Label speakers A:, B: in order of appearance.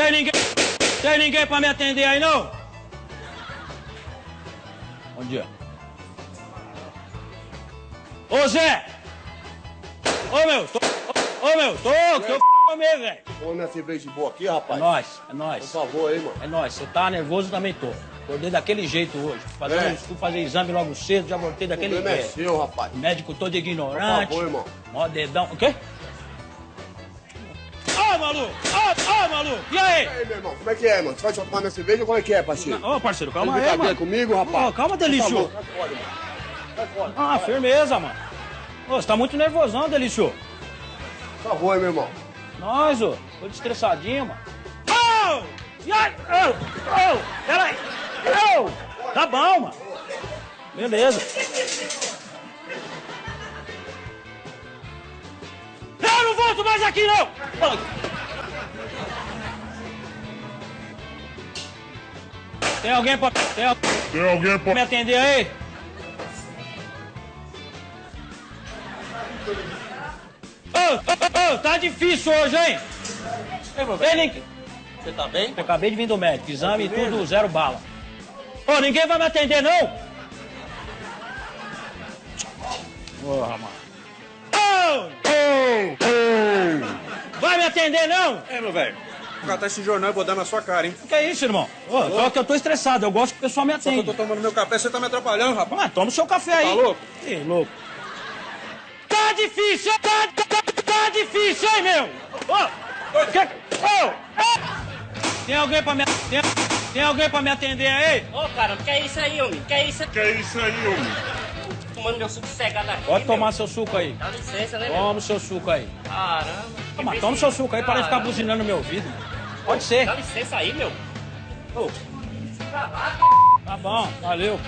A: Tem ninguém. Tem ninguém pra me atender aí, não? Bom dia. Ô Zé! Ô meu, tô. Ô meu, tô, tô comer, velho.
B: Põe minha cerveja de boa aqui,
A: É
B: rapaz.
A: nóis, é
B: Por
A: nóis.
B: favor aí, mano.
A: É nóis. Você tá nervoso, eu também tô. Acordei daquele jeito hoje. Fazendo,
B: É.
A: Fui fazer exame logo cedo, já voltei
B: O
A: daquele
B: é
A: jeito.
B: seu, rapaz.
A: Médico todo
B: Por
A: ignorante.
B: favor, irmão.
A: Mó dedão. O quê? Ô, maluco! Ô, ô, maluco! E aí?
B: E aí, meu irmão, como é que é, mano? Você vai tomar minha cerveja ou como é que é, parceiro?
A: Ô, parceiro, calma aí, mano.
B: comigo, rapaz?
A: Ô, calma,
B: Por
A: Delício.
B: favor.
A: Ah, firmeza, mano. Ô, você tá muito nervosão, Delício.
B: Por favor, aí, meu irmão.
A: Nós, ô. Tô estressadinho, mano. Ô! E aí? Ô! Ô! Peraí! Ô! Tá bom, mano. Beleza. Eu não volto mais aqui, não! Tem alguém pra... Tem,
C: Tem alguém pra...
A: me atender aí? Ô, ô, ô, tá difícil hoje, hein? Ei, Link.
D: Você tá bem?
A: Eu acabei de vir do médico, exame e tudo, zero bala. Ô, ninguém vai me atender, não? Porra, mano. Ô! Vai me atender, não?
D: É, meu velho. Vou catar esse jornal e vou dar na sua cara, hein?
A: Que é isso, irmão? Ô, só que eu tô estressado, eu gosto que o pessoal me
D: Só que eu tô tomando meu café, você tá me atrapalhando, rapaz.
A: Mas toma o seu café aí.
D: Tá louco?
A: Ih, louco. Tá difícil, tá, tá, tá difícil, hein, meu? Ô! que- ô, ô. Tem alguém pra me... Tem, tem alguém pra me atender aí?
E: Ô, cara, que é isso aí, homem? Que é isso?
C: Que é isso aí, homem?
E: Tomando meu suco cegado aqui,
A: Pode
E: meu.
A: tomar seu suco aí.
E: Dá licença, né, meu?
A: Toma o seu suco aí.
E: Caramba.
A: Toma, toma o seu suco aí para de ficar buzinando no meu ouvido. Pode ser.
E: Dá licença aí, meu.
A: Tá bom, valeu.